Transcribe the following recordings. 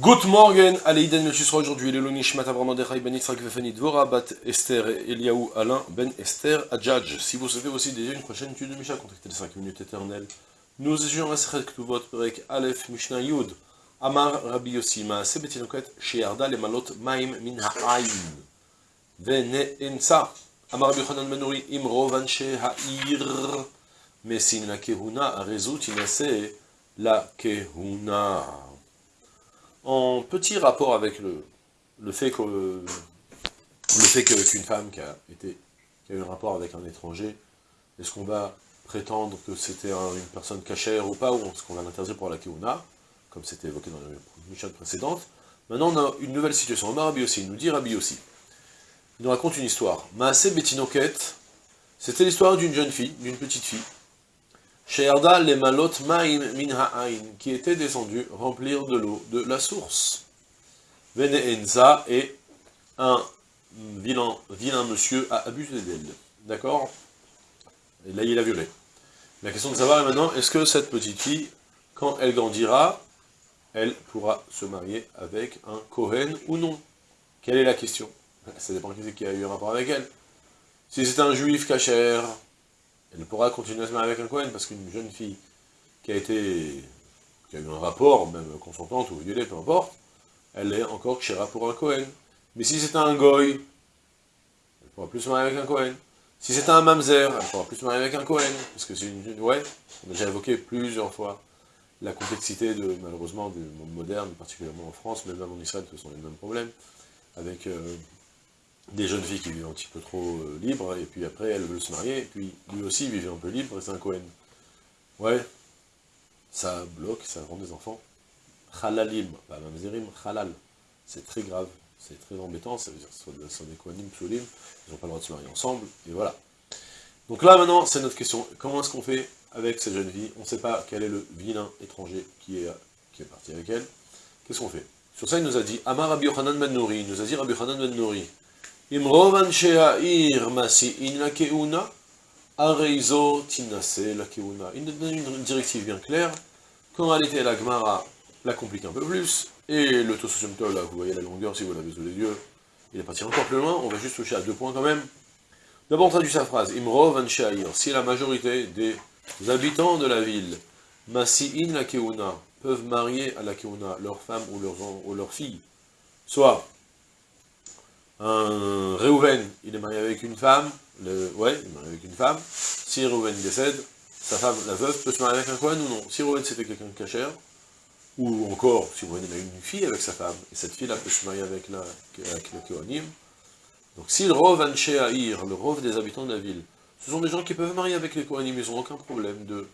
Good morning, Aleïden Melchusra aujourd'hui, le Nishmat Abraham Mordechai Ben Yitzhak Vefani Dvora Bat Esther Eliaou Alain Ben Esther Adjadj. Si vous souhaitez aussi déjà une prochaine étude de Misha, contactez les 5 minutes éternelles. Nous étudions la Sechet Ktuvot Perek Aleph Mishnah Yud. Amar Rabbi Yossi Maase Betinoket Shearda Lemalot Maim Min Ha'ayin. Vene Ensa. Amar Rabbi Yochanan Nuri Imro Vanche Ha'ir. Mesin la Kehuna Arezut Inase la Kehuna en petit rapport avec le, fait que le fait qu'une femme qui a, été, qui eu un rapport avec un étranger, est-ce qu'on va prétendre que c'était une personne cachère ou pas, ou est-ce qu'on va l'interdire pour la Keuna, comme c'était évoqué dans la mission précédente Maintenant, on a une nouvelle situation. Omar Rabbi aussi, nous dit Rabbi aussi. Il nous raconte une histoire. Maasé Betinoket, c'était l'histoire d'une jeune fille, d'une petite fille, She'arda le malot ma'im min ha'ain, qui était descendu remplir de l'eau de la source. Vene Enza, et un vilain, monsieur a abusé d'elle. D'accord? Là, il a violé. La question de savoir est maintenant, est-ce que cette petite fille, quand elle grandira, elle pourra se marier avec un Kohen ou non? Quelle est la question? Ça dépend qui a eu un rapport avec elle. Si c'est un juif cachère, elle pourra continuer à se marier avec un Cohen, parce qu'une jeune fille qui a été, qui a eu un rapport, même consentante ou violée, peu importe, elle est encore kshera pour un Cohen. Mais si c'est un goy, elle pourra plus se marier avec un Cohen. Si c'est un mamzer, elle pourra plus se marier avec un Cohen, parce que c'est une... Ouais, on a déjà évoqué plusieurs fois la complexité, de, malheureusement, du monde moderne, particulièrement en France, mais même en Israël, ce sont les mêmes problèmes, avec euh, des jeunes filles qui vivent un petit peu trop euh, libres, et puis après elles veulent se marier, et puis lui aussi vivait un peu libre, et c'est un Cohen. Ouais, ça bloque, ça rend des enfants halalim, pas mamzerim, halal. C'est très grave, c'est très embêtant, ça veut dire que ce sont des Kohanim, psolim, ils n'ont pas le droit de se marier ensemble, et voilà. Donc là maintenant, c'est notre question, comment est-ce qu'on fait avec cette jeune fille On ne sait pas quel est le vilain étranger qui est, qui est parti avec elle. Qu'est-ce qu'on fait? Sur ça, il nous a dit, Amar Rabbi Yochanan ben Nouri, il nous a dit Rabbi Yochanan ben il nous donne une directive bien claire, qu'en réalité la Gemara la complique un peu plus, et le Tososumtol, là, vous voyez la longueur, si vous l'avez sous les yeux, il est parti encore plus loin, on va juste toucher à deux points quand même. D'abord, on traduit sa phrase, Imrov si la majorité des habitants de la ville, Masi'in la Keuna, peuvent marier à la Keuna leur femme ou leurs, ou leurs filles, soit un Réhouven, il est marié avec une femme, ouais, il est marié avec une femme, si Réhouven décède, sa femme, la veuve, peut se marier avec un Kohen ou non? Si Réhouven c'était quelqu'un de cachère, ou encore, si Réhouven a une fille avec sa femme, et cette fille-là peut se marier avec, la, le Kohanim, donc si le Rov Haïr, le Rov des habitants de la ville, ce sont des gens qui peuvent marier avec les Kohanim, ils n'ont aucun problème de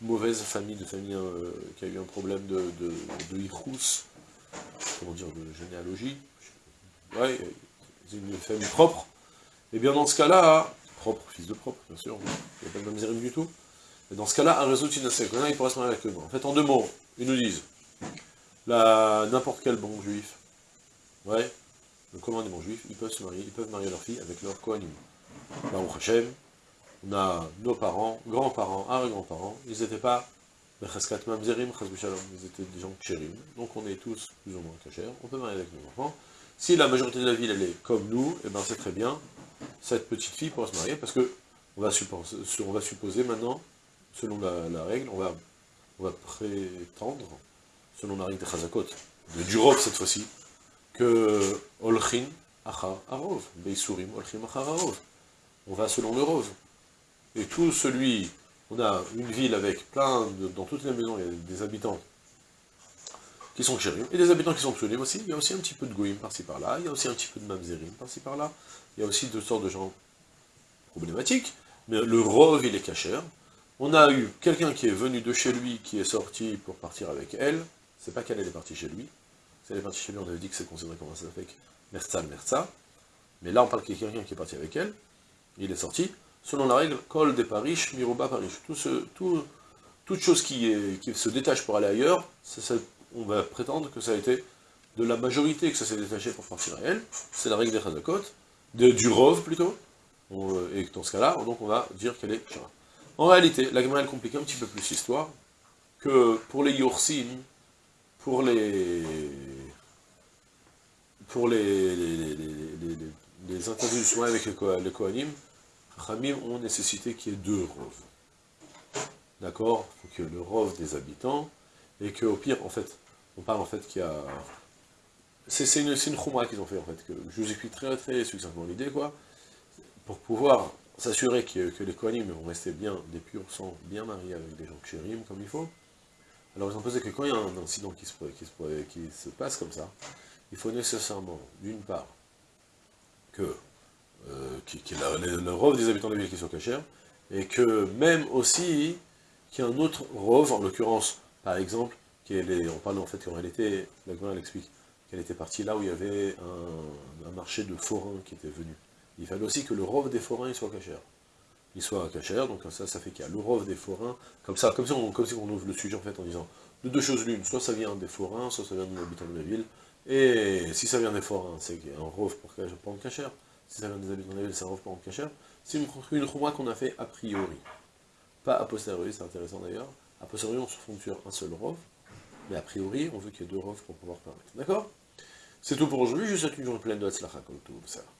mauvaise famille, de famille euh, qui a eu un problème de, de, de, comment dire, de généalogie, ouais, une famille propre, et bien dans ce cas-là, propre, fils de propre, bien sûr, il n'y a pas de miséricorde du tout, mais dans ce cas-là, un réseau Tinasek, il pourrait se marier avec eux. En fait, en deux mots, ils nous disent, n'importe quel bon juif, ouais, le commun des bons juifs, ils peuvent se marier, ils peuvent marier leur fille avec leur Kohanim. Baruch Hashem, on a nos parents, grands-parents, arrière-grands-parents, ils n'étaient pas Mamzerim, ils étaient des gens kshérim, donc on est tous plus ou moins cachers, on peut marier avec nos enfants, si la majorité de la ville, elle est comme nous, et eh ben c'est très bien, cette petite fille pourra se marier, parce que on va, supposer, maintenant, selon la, règle, on va, prétendre, selon la règle des Chazakot, de Durov cette fois-ci, que Olchin Achar Arov, Beisurim Olchin Achar Arov. On va selon le rose. Et tout celui, on a une ville avec plein, dans toutes les maisons, il y a des habitants qui sont chérim, et des habitants qui sont pseudim aussi, il y a aussi un petit peu de goïm par-ci par-là, il y a aussi un petit peu de mamzerim par-ci par-là, il y a aussi deux sortes de gens problématiques, mais le rove, il est cachère. On a eu quelqu'un qui est venu de chez lui, qui est sorti pour partir avec elle, c'est pas qu'elle est partie chez lui, si elle est partie chez lui, on avait dit que c'est considéré comme un fait merza merza, mais là on parle qu'il y a quelqu'un qui est parti avec elle, il est sorti, selon la règle, kol des parish, miroba parish, tout ce, tout, toute chose qui, se détache pour aller ailleurs, on va prétendre que ça a été de la majorité que ça s'est détaché pour à elle, c'est la règle des Chazakot, de, du Rov plutôt, et dans ce cas-là, on va dire qu'elle est En réalité, la Gemara elle complique un petit peu plus l'histoire, que pour les Yorsin, pour les pour les, les, les, les, les interviews avec les, Kohanim, Khamim ont nécessité qu'il y ait deux roves. D'accord? Il faut que le rove des habitants, et qu'au pire, en fait, on parle en fait qu'il y a... C'est une, une qu'ils ont fait, en fait, que je vous explique très très succinctement l'idée, quoi, pour pouvoir s'assurer que, les Kohanim vont rester bien des purs, sans bien mariés avec des gens chérim, comme il faut. Alors ils ont posé que quand il y a un incident qui se, qui qui se passe comme ça, il faut nécessairement, d'une part, que, euh, le, rove des habitants de la ville qui soit cachère, et que même aussi, qu'il y ait un autre rove, en l'occurrence, par exemple, qui est on parle en fait qu'en réalité, la elle explique qu'elle était partie là où il y avait un, marché de forains qui était venu. Il fallait aussi que le rove des forains il soit cachère. Il soit cachère, donc ça, ça fait qu'il y a le rove des forains, comme ça, comme si, on, comme si on ouvre le sujet en fait en disant, de deux choses l'une, soit ça vient des forains, soit ça vient de l'habitant de la ville, et si ça vient des forains, c'est un rove pour prendre cachère. Si ça vient des ville, c'est un rove pour prendre cachère. C'est une, une qu'on a fait a priori. Pas a posteriori, c'est intéressant d'ailleurs. A posteriori, on se fonde sur un seul rove. Mais a priori, on veut qu'il y ait deux roves pour pouvoir permettre. D'accord? C'est tout pour aujourd'hui. Je vous souhaite une journée pleine de Hatzlacha comme tout ça.